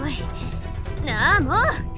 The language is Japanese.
来い。なあもう。